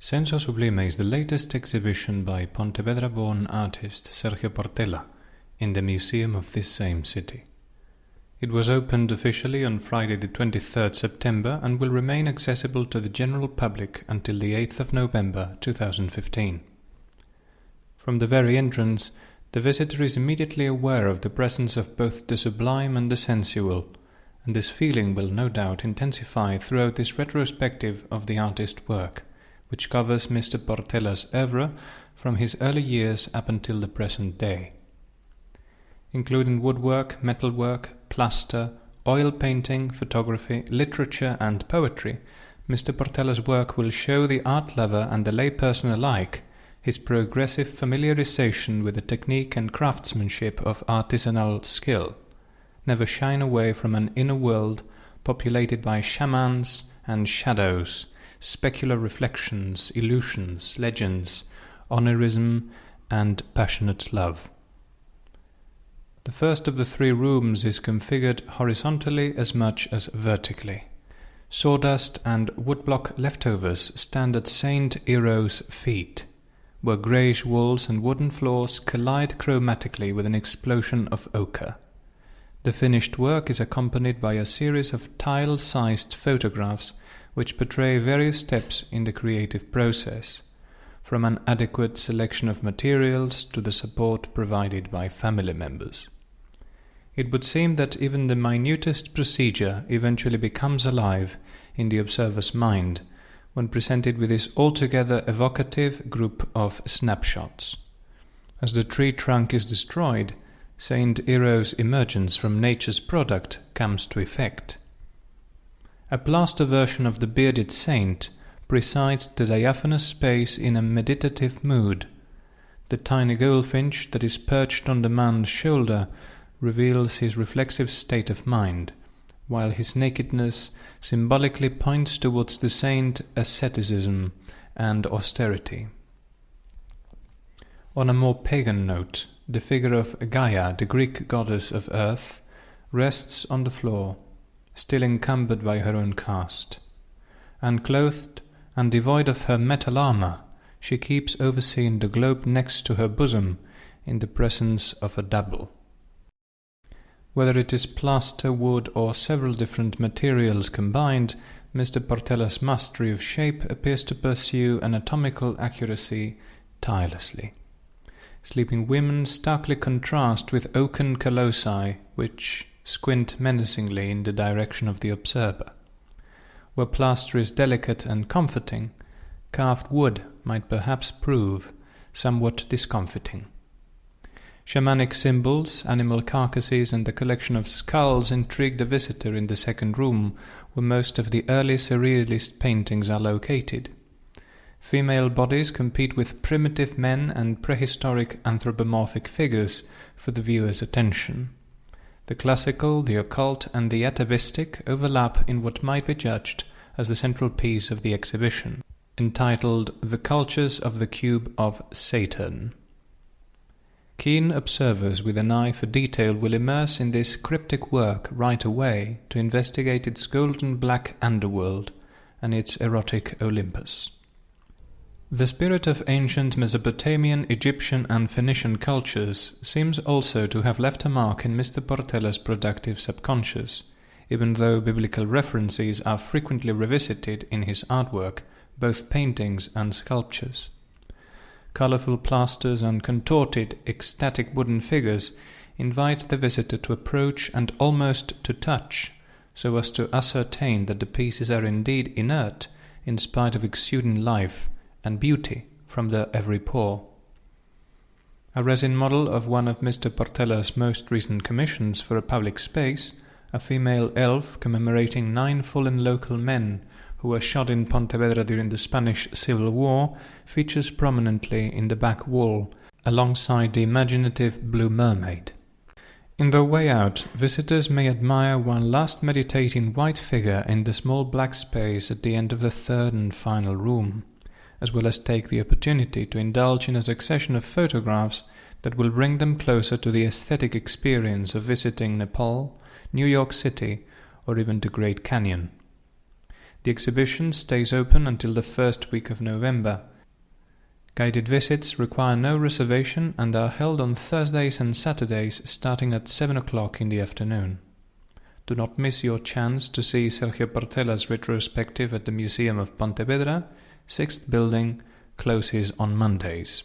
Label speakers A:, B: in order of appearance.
A: Senso Sublime is the latest exhibition by Pontevedra-born artist Sergio Portela in the museum of this same city. It was opened officially on Friday the 23rd September and will remain accessible to the general public until the 8th of November 2015. From the very entrance, the visitor is immediately aware of the presence of both the sublime and the sensual, and this feeling will no doubt intensify throughout this retrospective of the artist's work which covers Mr. Portela's oeuvre from his early years up until the present day. Including woodwork, metalwork, plaster, oil painting, photography, literature, and poetry, Mr. Portela's work will show the art lover and the layperson alike his progressive familiarization with the technique and craftsmanship of artisanal skill, never shine away from an inner world populated by shamans and shadows, specular reflections, illusions, legends, onirism, and passionate love. The first of the three rooms is configured horizontally as much as vertically. Sawdust and woodblock leftovers stand at Saint Ero's feet, where greyish walls and wooden floors collide chromatically with an explosion of ochre. The finished work is accompanied by a series of tile-sized photographs which portray various steps in the creative process, from an adequate selection of materials to the support provided by family members. It would seem that even the minutest procedure eventually becomes alive in the observer's mind when presented with this altogether evocative group of snapshots. As the tree trunk is destroyed, Saint Ero's emergence from nature's product comes to effect. A plaster version of the bearded saint presides the diaphanous space in a meditative mood. The tiny goldfinch that is perched on the man's shoulder reveals his reflexive state of mind, while his nakedness symbolically points towards the saint asceticism and austerity. On a more pagan note, the figure of Gaia, the Greek goddess of earth, rests on the floor still encumbered by her own cast. Unclothed and devoid of her metal armour, she keeps overseeing the globe next to her bosom in the presence of a double. Whether it is plaster, wood, or several different materials combined, Mr. Portela's mastery of shape appears to pursue anatomical accuracy tirelessly. Sleeping women starkly contrast with oaken colossi, which, squint menacingly in the direction of the observer. Where plaster is delicate and comforting, carved wood might perhaps prove somewhat discomfiting. Shamanic symbols, animal carcasses, and a collection of skulls intrigued the visitor in the second room, where most of the early surrealist paintings are located. Female bodies compete with primitive men and prehistoric anthropomorphic figures for the viewer's attention. The classical, the occult, and the atavistic overlap in what might be judged as the central piece of the exhibition, entitled The Cultures of the Cube of Saturn. Keen observers with an eye for detail will immerse in this cryptic work right away to investigate its golden black underworld and its erotic Olympus. The spirit of ancient Mesopotamian, Egyptian, and Phoenician cultures seems also to have left a mark in Mr. Portela's productive subconscious, even though biblical references are frequently revisited in his artwork, both paintings and sculptures. Colorful plasters and contorted, ecstatic wooden figures invite the visitor to approach and almost to touch, so as to ascertain that the pieces are indeed inert in spite of exuding life and beauty from their every pore. A resin model of one of Mr. Portela's most recent commissions for a public space, a female elf commemorating nine fallen local men who were shot in Pontevedra during the Spanish Civil War, features prominently in the back wall, alongside the imaginative Blue Mermaid. In their way out, visitors may admire one last meditating white figure in the small black space at the end of the third and final room as well as take the opportunity to indulge in a succession of photographs that will bring them closer to the aesthetic experience of visiting Nepal, New York City, or even the Great Canyon. The exhibition stays open until the first week of November. Guided visits require no reservation and are held on Thursdays and Saturdays starting at 7 o'clock in the afternoon. Do not miss your chance to see Sergio Portela's retrospective at the Museum of Pontevedra, 6th building, closes on Mondays.